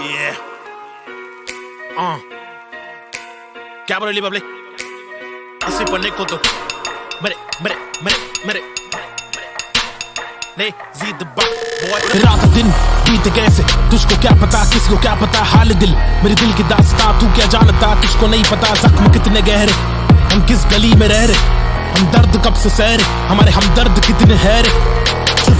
Yeah. Uh. क्या बोल रही पब्लिक असली पन्ने को तो मेरे मेरे मेरे मेरे। नहीं, जीत बॉय रात दिन बीत कैसे तुझको क्या पता, किसको क्या पता? हाल दिल, मेरे दिल की दास्ता। तू क्या जानता? तुझको नहीं पता, जख्म कितने गहरे। हम किस गली में रह रहे? हम दर्द कब से सह रहे? हमारे हम दर्द कितने है रे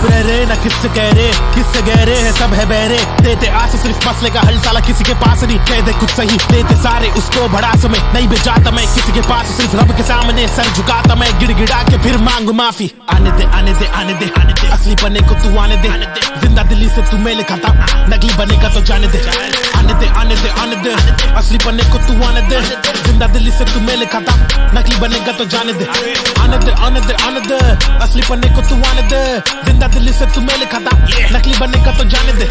रहे ना किससे कह रहे किससे कह रहे हैं, सब है बहरे देते आस सिर्फ़ मसले का हल, साला किसी के पास नहीं। कह दे कुछ सही देते सारे, उसको बड़ा समय नहीं बेचाता मैं। किसी के पास सिर्फ़ रब के सामने सर झुकाता मैं। गिड़गिड़ा के फिर मांगू माफ़ी। आने दे आने दे आने दे आने दे। असली बने को तू आने दे। ज़िंदा दिल्ली से तू मेले खाता। नकली बनेगा तो जाने दे। आने दे आने दे। दे। असली बने को तू आने दे। ज़िंदा दिल्ली से तू मेले खाता नकली बनेगा तो जाने दे। आने दे आने दे आने दे। असली बने को तू आने दे। ज़िंदा दिल्ली से तू मेले खाता नकली बनेगा तो जाने दे।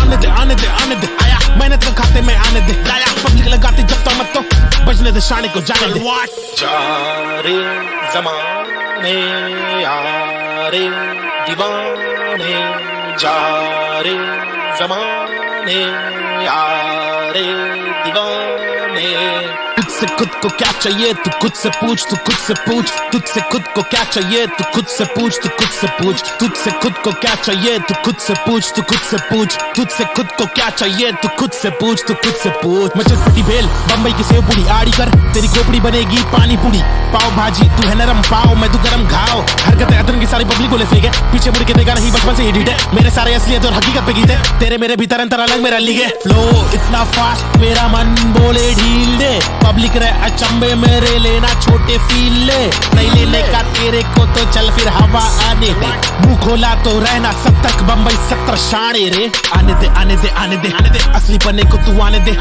आने दे आने दे आने दे। आया मेहनत का खाते में आने दे। लाया पब्लिक लगाती जब तो मत तो। बजने दे शाने को जाने दे। जारे जमाने, यारे दीवाने, जारे जमाने, यारे दीवाने तुझसे खुद को क्या चाहिए? तू खुद से पूछ, तू खुद से पूछ। तुझसे खुद को क्या चाहिए? तू खुद से पूछ, तू खुद से पूछ। तुझसे खुद को क्या चाहिए? तू खुद से पूछ, तू खुद से पूछ। तुझसे खुद को क्या चाहिए? तू खुद से पूछ, तू खुद से पूछ। मैं चटपटी भेल, बम्बई की सेव पूरी आड़ी कर। तेरी खोपड़ी बनेगी पानी पूरी पाव भाजी, तू है नरम पाव, मैं तू गरम घाव। हरकतें अदरन की सारी पब्लिक को ले पीछे मुड़ के देखा नहीं, बचपन से ही ढीठ है। मेरे सारे असलियत और हकीकत पे गीत है। तेरे मेरे भीतर अंतर अलग मेरा लिखे फ्लो इतना फास्ट मेरा मन बोले ढील। पब्लिक रहे अचंबे मेरे लेना छोटे फील ले। नहीं लेने का तेरे को तो चल फिर हवा आने दे। मुँह खोला तो रहना सतर्क बम्बई सत्र शाणे रे। आने दे आने दे आने दे आने दे। असली बने को तू आने दे।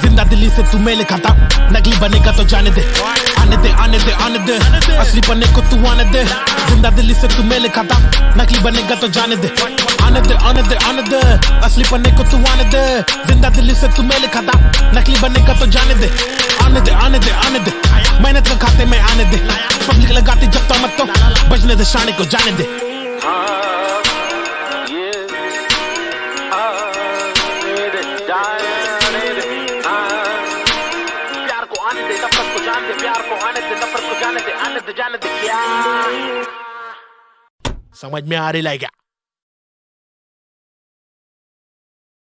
ज़िंदा दिल्ली से तू मेले खाता। नकली बनेगा तो जाने दे। आने दे आने दे आने दे। असली बने को तू आने दे। ज़िंदा दिल्ली से तू मेले खाता। नकली बनेगा तो जाने दे। आने दे आने दे आने दे असली बनने को तू आने दे ज़िंदा दिल्ली से तू लिखा था नकली बनने का तो जाने दे। आने दे आने दे आने दे मेहनत का खाते में आने दे पब्लिक लगाती जब तो मत तो बजने दे शाने को जाने दे। प्यार को आने दे नफरत को जाने दे। प्यार को आने दे नफरत को जाने दे। आने दे जाने दे। क्या? समझ में आ रही लाएगा